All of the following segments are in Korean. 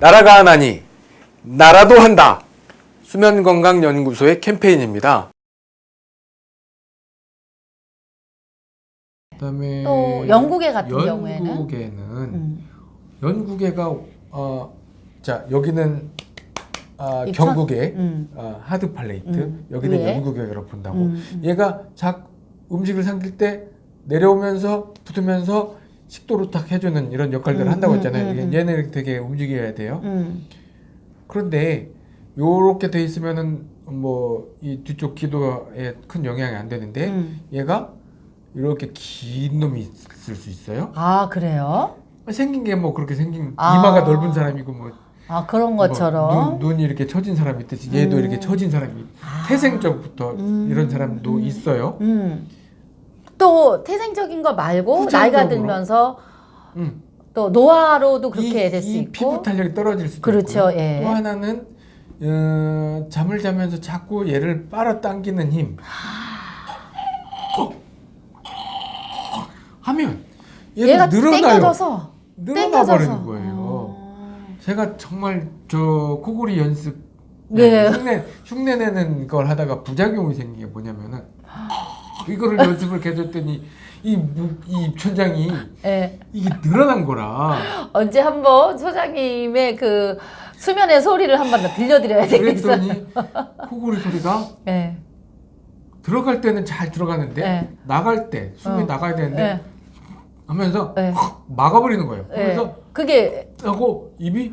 나라가 하나니 나라도 한다. 수면건강연구소의 캠페인입니다. 그다음에 또 영국에 같은 경우에는 영국에는 음. 연구계가 어, 자 여기는 아, 입천? 경국의 음. 어, 하드 팔레이트 음. 여기는 위에? 연구계로 본다고 음, 음. 얘가 작 음식을 삼킬 때 내려오면서 붙으면서 식도로 딱 해주는 이런 역할들을 음, 한다고 음, 했잖아요. 음, 음. 얘네를 되게 움직여야 돼요. 음. 그런데 요렇게 돼 있으면은 뭐 이 뒤쪽 기도에 큰 영향이 안 되는데 음. 얘가 이렇게 긴 놈이 있을 수 있어요. 아 그래요? 생긴 게 뭐 그렇게 생긴 아. 이마가 넓은 사람이고 뭐 아 그런 뭐 것처럼 눈, 눈이 이렇게 처진 사람이 있듯이 얘도 음. 이렇게 처진 사람이 아. 태생적부터 음. 이런 사람도 음. 있어요. 음. 또 태생적인 거 말고 나이가. 들면서 음. 또 노화로도 그렇게 이, 될수이 있고 피부 탄력이 떨어질 수도 그렇죠, 있고요. 예. 또 하나는 어, 잠을 자면서 자꾸 얘를 빨아당기는 힘 하면 얘가, 늘어나요. 땡겨져서 늘어나. 버리는 거예요. 어. 제가 정말 저 코골이 연습 네. 흉내 흉내 내는 걸 하다가 부작용이 생긴 게 뭐냐면은 이거를 연습을 계속 했더니 이, 무- 이 입천장이 예. 이게 늘어난 거라 언제 한번 소장님의 그 수면의 소리를 한번 더 들려드려야 되겠어요. 그랬더니 코골이 소리가 예. 들어갈 때는 잘 들어가는데 네. 나갈 때 숨이 어. 나가야 되는데 예. 하면서 네. 확 막아버리는 거예요. 예. 그래서 그게 하고 입이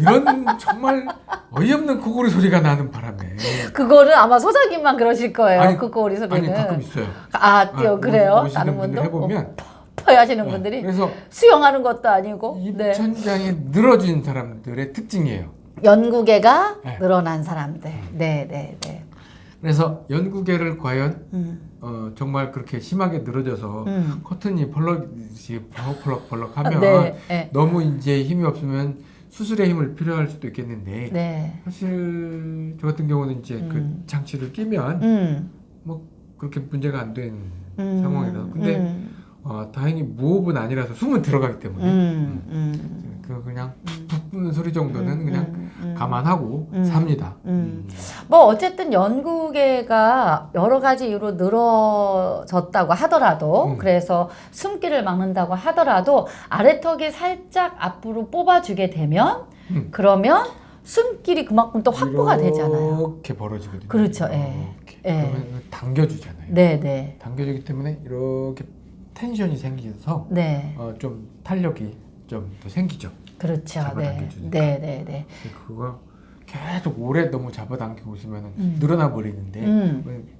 이런 정말 어이없는 코골이 소리가 나는 바람에 그거는 아마 소장님만 그러실 거예요. 아니, 그 꼬리 소리는. 아니 가끔 있어요. 아, 또 아, 그래요? 다른 분들 해보면 퍼 하시는 네, 분들이 그래서 수영하는 것도 아니고 네. 입천장이 늘어진 사람들의 특징이에요. 연구계가 네. 늘어난 사람들. 네, 네, 네. 그래서 연구계를 과연 음, 어, 정말 그렇게 심하게 늘어져서 음. 커튼이 벌럭이 벌럭벌럭 하면 네, 네, 너무 이제 힘이 없으면 수술의 힘을 필요할 수도 있겠는데 네. 사실 저 같은 경우는 이제 음. 그 장치를 끼면 음, 뭐 그렇게 문제가 안된 음, 상황이라서 근데 음, 어, 다행히 무호흡은 아니라서 숨은 들어가기 때문에 음, 음, 그 그냥 음. 푹 부는 소리 정도는 음, 그냥 음, 음. 감안하고 음. 삽니다. 음. 뭐 어쨌든 연구계가 여러 가지 이유로 늘어졌다고 하더라도 음. 그래서 숨기를 막는다고 하더라도 아래턱이 살짝 앞으로 뽑아주게 되면 음. 그러면 숨길이 그만큼 또 확보가 되잖아요. 이렇게 벌어지거든요. 그렇죠, 예. 예. 그러면 당겨주잖아요. 네, 네, 당겨주기 때문에 이렇게 텐션이 생겨서 네, 어, 좀 탄력이 좀 더 생기죠. 그렇죠. 네, 잡아당겨주니까. 네, 네, 네. 그거 계속 오래 너무 잡아당기고 있으면 음. 늘어나 버리는데 음. 그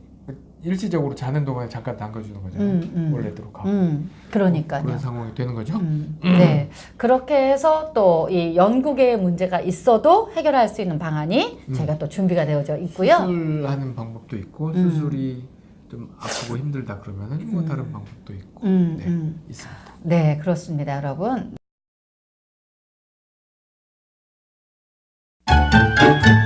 일시적으로 자는 동안에 잠깐 당겨주는 거잖아요. 음, 음. 원래대로 가고 음, 그러니까요. 그런 상황이 되는 거죠. 음, 네. 그렇게 해서 또 이 연구계의 문제가 있어도 해결할 수 있는 방안이 음. 저희가 또 준비가 되어져 있고요. 수술하는 방법도 있고 음. 수술이 좀 아프고 힘들다 그러면은 뭐 음. 다른 방법도 있고 음, 네, 음. 있습니다. 네, 그렇습니다, 여러분. Thank you.